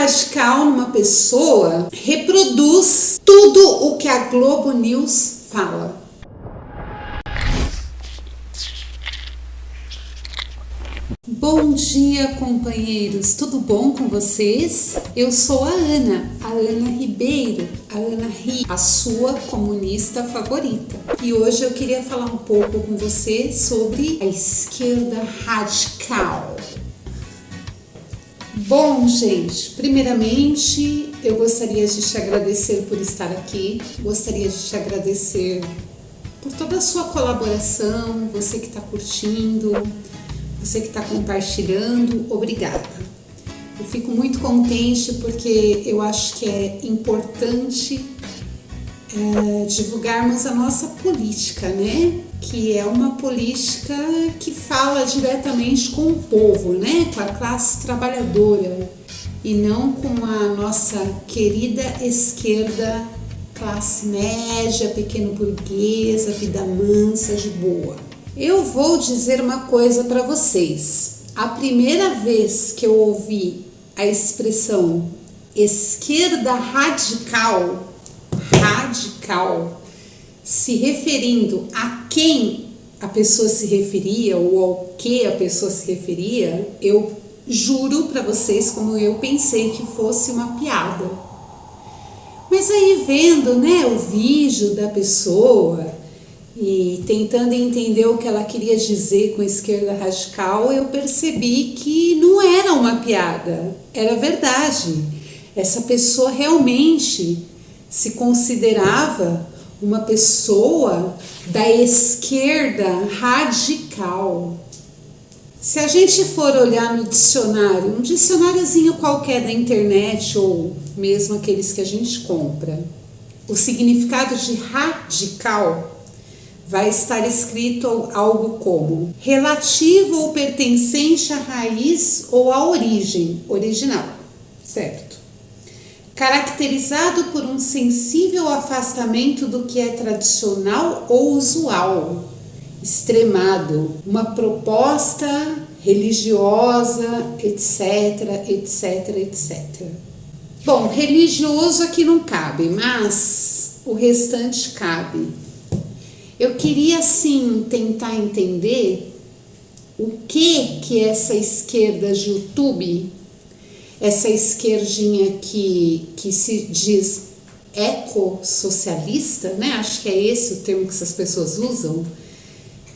radical numa pessoa reproduz tudo o que a Globo News fala. Bom dia, companheiros. Tudo bom com vocês? Eu sou a Ana, a Ana Ribeiro, a Ana Ri, a sua comunista favorita. E hoje eu queria falar um pouco com você sobre a esquerda radical. Bom, gente, primeiramente eu gostaria de te agradecer por estar aqui, gostaria de te agradecer por toda a sua colaboração, você que está curtindo, você que está compartilhando, obrigada. Eu fico muito contente porque eu acho que é importante é, divulgarmos a nossa política, né? Que é uma política que fala diretamente com o povo, né? Com a classe trabalhadora e não com a nossa querida esquerda, classe média, pequeno burguesa, vida mansa, de boa. Eu vou dizer uma coisa para vocês. A primeira vez que eu ouvi a expressão esquerda radical, radical, se referindo a quem a pessoa se referia ou ao que a pessoa se referia, eu juro para vocês como eu pensei que fosse uma piada. Mas aí vendo, né, o vídeo da pessoa, e tentando entender o que ela queria dizer com esquerda radical, eu percebi que não era uma piada, era verdade. Essa pessoa realmente se considerava uma pessoa da esquerda radical. Se a gente for olhar no dicionário, um dicionáriozinho qualquer da internet ou mesmo aqueles que a gente compra, o significado de radical vai estar escrito algo como relativo ou pertencente à raiz ou à origem original, certo? Caracterizado por um sensível afastamento do que é tradicional ou usual, extremado, uma proposta religiosa, etc, etc, etc. Bom, religioso aqui não cabe, mas o restante cabe. Eu queria sim tentar entender o que que essa esquerda de YouTube, essa esquerdinha que, que se diz ecossocialista, né? Acho que é esse o termo que essas pessoas usam.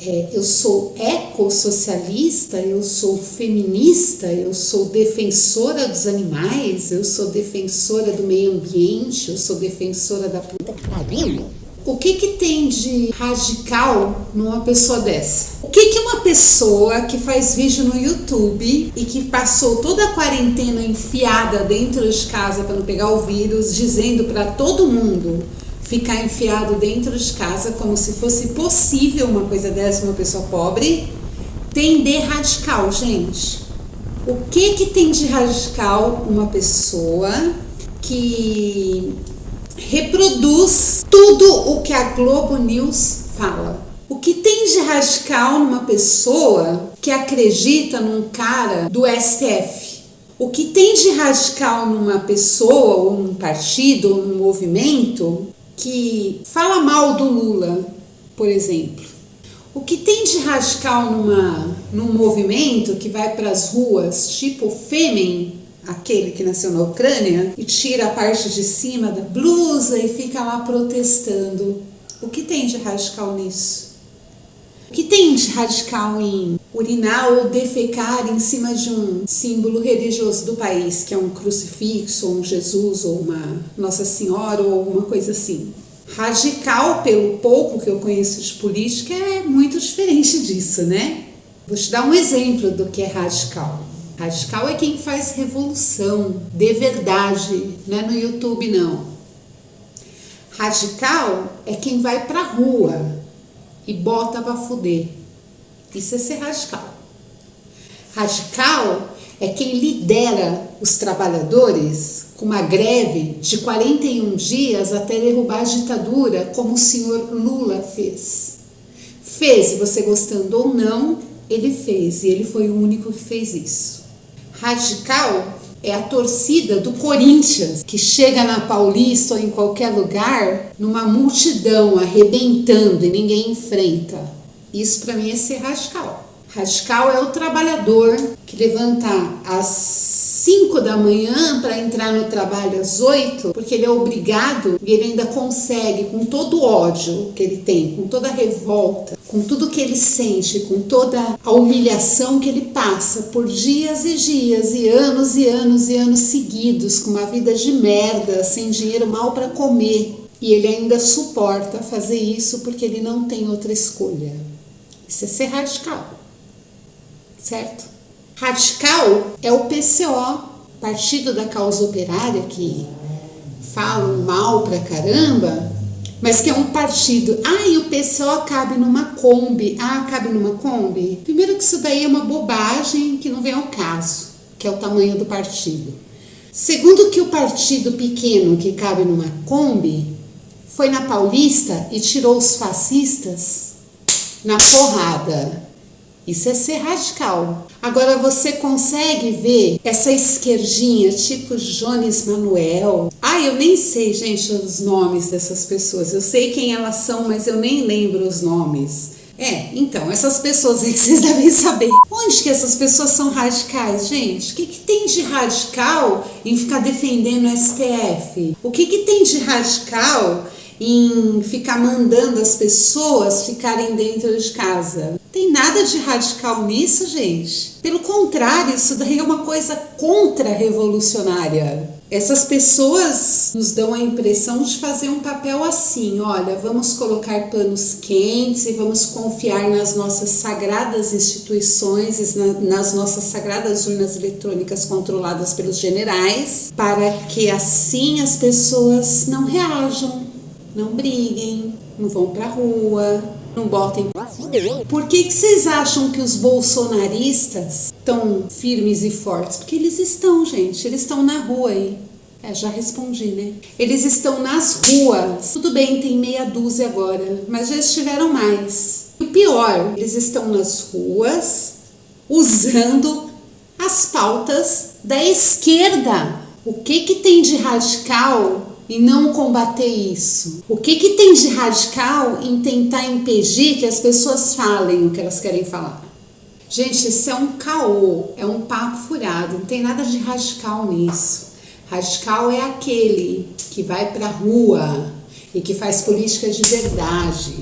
É, eu sou ecossocialista, eu sou feminista, eu sou defensora dos animais, eu sou defensora do meio ambiente, eu sou defensora da puta que pariu. O que, que tem de radical numa pessoa dessa? O que, que uma pessoa que faz vídeo no YouTube e que passou toda a quarentena enfiada dentro de casa para não pegar o vírus, dizendo para todo mundo ficar enfiado dentro de casa como se fosse possível uma coisa dessa, uma pessoa pobre, tem de radical, gente. O que que tem de radical uma pessoa que reproduz tudo o que a Globo News fala. O que tem de radical numa pessoa que acredita num cara do STF? O que tem de radical numa pessoa, ou num partido, ou num movimento que fala mal do Lula, por exemplo? O que tem de radical numa, num movimento que vai para as ruas, tipo Fêmen, aquele que nasceu na Ucrânia e tira a parte de cima da blusa e fica lá protestando. O que tem de radical nisso? O que tem de radical em urinar ou defecar em cima de um símbolo religioso do país, que é um crucifixo, ou um Jesus, ou uma Nossa Senhora, ou alguma coisa assim? Radical, pelo pouco que eu conheço de política, é muito diferente disso, né? Vou te dar um exemplo do que é radical. Radical é quem faz revolução de verdade, não é no YouTube não. Radical é quem vai pra rua e bota pra fuder. Isso é ser radical. Radical é quem lidera os trabalhadores com uma greve de 41 dias até derrubar a ditadura, como o senhor Lula fez. Fez, você gostando ou não, ele fez, e ele foi o único que fez isso. Radical é a torcida do Corinthians, que chega na Paulista ou em qualquer lugar, numa multidão arrebentando e ninguém enfrenta. Isso para mim é ser radical. Radical é o trabalhador que levanta às 5 da manhã para entrar no trabalho às 8, porque ele é obrigado e ele ainda consegue, com todo o ódio que ele tem, com toda a revolta, com tudo que ele sente, com toda a humilhação que ele passa por dias e dias e anos e anos e anos seguidos, com uma vida de merda, sem dinheiro mal para comer. E ele ainda suporta fazer isso porque ele não tem outra escolha. Isso é ser radical certo? Radical é o PCO, Partido da Causa Operária, que falam mal pra caramba, mas que é um partido. Ah, e o PCO cabe numa Kombi. Ah, cabe numa Kombi? Primeiro que isso daí é uma bobagem que não vem ao caso, que é o tamanho do partido. Segundo que o partido pequeno que cabe numa Kombi foi na Paulista e tirou os fascistas na porrada. Isso é ser radical. Agora você consegue ver essa esquerdinha, tipo Jones Manuel. Ah, eu nem sei, gente, os nomes dessas pessoas. Eu sei quem elas são, mas eu nem lembro os nomes. É, então, essas pessoas aí que vocês devem saber. Onde que essas pessoas são radicais, gente? O que, que tem de radical em ficar defendendo o STF? O que, que tem de radical em ficar mandando as pessoas ficarem dentro de casa. Tem nada de radical nisso, gente. Pelo contrário, isso daí é uma coisa contra-revolucionária. Essas pessoas nos dão a impressão de fazer um papel assim: olha, vamos colocar panos quentes e vamos confiar nas nossas sagradas instituições, nas nossas sagradas urnas eletrônicas controladas pelos generais, para que assim as pessoas não reajam não briguem, não vão pra rua, não botem. Por que, que vocês acham que os bolsonaristas estão firmes e fortes? Porque eles estão, gente, eles estão na rua aí. É, já respondi, né? Eles estão nas ruas. Tudo bem, tem meia dúzia agora, mas já estiveram mais. O pior, eles estão nas ruas usando as pautas da esquerda. O que que tem de radical e não combater isso? O que, que tem de radical em tentar impedir que as pessoas falem o que elas querem falar? Gente, isso é um caô, é um papo furado, não tem nada de radical nisso. Radical é aquele que vai para a rua e que faz política de verdade.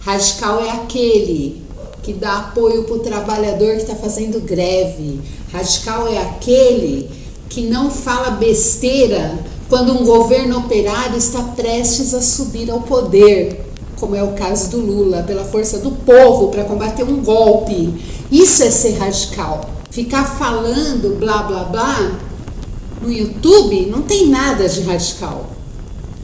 Radical é aquele que dá apoio para o trabalhador que está fazendo greve. Radical é aquele que não fala besteira quando um governo operário está prestes a subir ao poder, como é o caso do Lula, pela força do povo para combater um golpe. Isso é ser radical. Ficar falando blá blá blá no YouTube não tem nada de radical.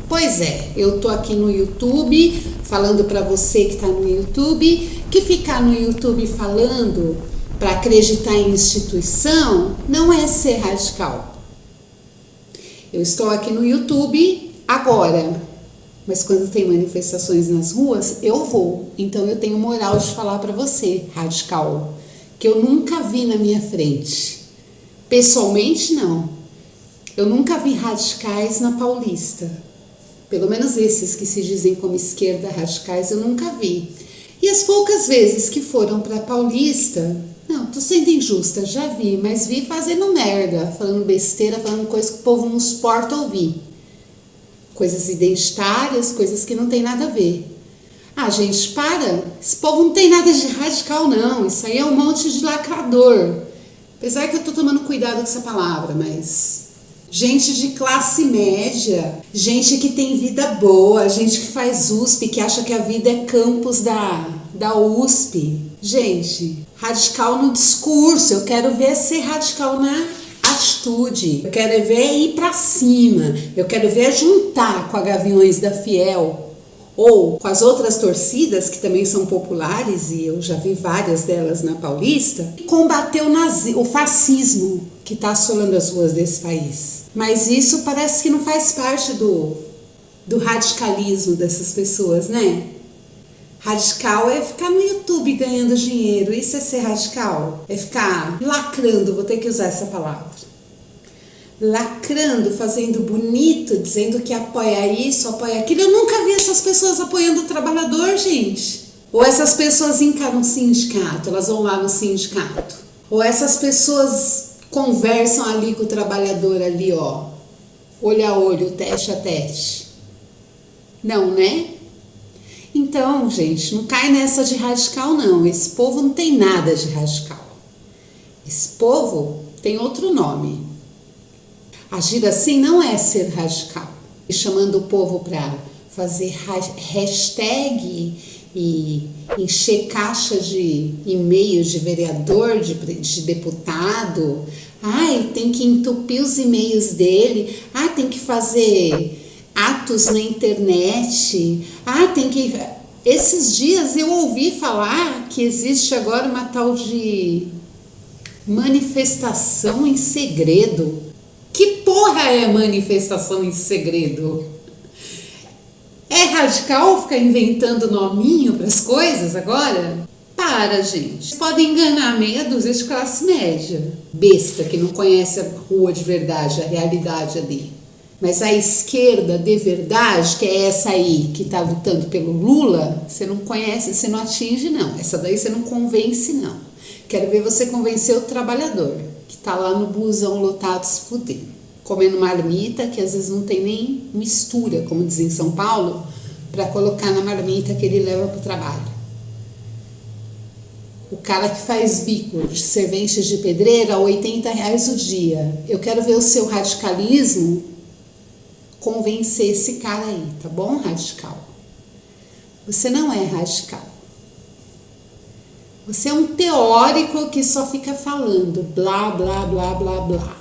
Pois é, eu tô aqui no YouTube falando para você que está no YouTube que ficar no YouTube falando para acreditar em instituição não é ser radical. Eu estou aqui no YouTube agora, mas quando tem manifestações nas ruas, eu vou. Então eu tenho moral de falar para você, radical, que eu nunca vi na minha frente. Pessoalmente, não. Eu nunca vi radicais na Paulista. Pelo menos esses que se dizem como esquerda radicais, eu nunca vi. E as poucas vezes que foram para Paulista, não, tô sendo injusta, já vi, mas vi fazendo merda, falando besteira, falando coisas que o povo não suporta ouvir. Coisas identitárias, coisas que não tem nada a ver. Ah, gente, para! Esse povo não tem nada de radical, não. Isso aí é um monte de lacrador. Apesar que eu tô tomando cuidado com essa palavra, mas. Gente de classe média, gente que tem vida boa, gente que faz USP, que acha que a vida é campus da, da USP. Gente, radical no discurso, eu quero ver ser radical na atitude, eu quero ver ir para cima, eu quero ver juntar com a Gaviões da Fiel ou com as outras torcidas que também são populares e eu já vi várias delas na Paulista, combater o, nazi, o fascismo que está assolando as ruas desse país. Mas isso parece que não faz parte do, do radicalismo dessas pessoas, né? Radical é ficar no YouTube ganhando dinheiro. Isso é ser radical? É ficar lacrando, vou ter que usar essa palavra. lacrando, fazendo bonito, dizendo que apoia isso, apoia aquilo. Eu nunca vi essas pessoas apoiando o trabalhador, gente. Ou essas pessoas encaram o sindicato, elas vão lá no sindicato. Ou essas pessoas conversam ali com o trabalhador ali, ó, olho a olho, teste a teste. Não, né? Então, gente, não cai nessa de radical, não. Esse povo não tem nada de radical. Esse povo tem outro nome. Agir assim não é ser radical. E chamando o povo para fazer hashtag e encher caixa de e-mails de vereador, de, de deputado. Ai, tem que entupir os e-mails dele. Ah, tem que fazer atos na internet. Ah, tem que. Esses dias eu ouvi falar que existe agora uma tal de manifestação em segredo. Que porra é manifestação em segredo? É radical ficar inventando nominho para as coisas agora? Para, gente. Podem enganar meia dúzia de classe média. Besta que não conhece a rua de verdade, a realidade ali. Mas a esquerda de verdade, que é essa aí que está lutando pelo Lula, você não conhece, você não atinge, não. Essa daí você não convence, não. Quero ver você convencer o trabalhador, que está lá no busão lotado se fudendo, comendo marmita, que às vezes não tem nem mistura, como diz em São Paulo, para colocar na marmita que ele leva para o trabalho. O cara que faz bico de serventes de pedreira, 80 reais o dia. Eu quero ver o seu radicalismo convencer esse cara aí, tá bom, radical? Você não é radical. Você é um teórico que só fica falando blá, blá, blá, blá, blá.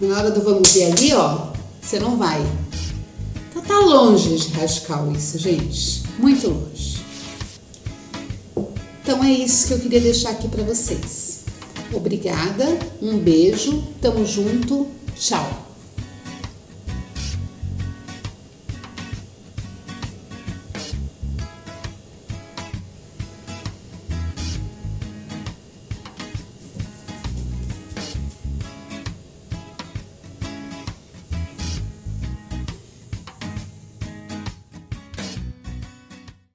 Na hora do vamos ver ali, ó, você não vai. Então tá longe de radical isso, gente. Muito longe. Então é isso que eu queria deixar aqui para vocês. Obrigada, um beijo, tamo junto, tchau.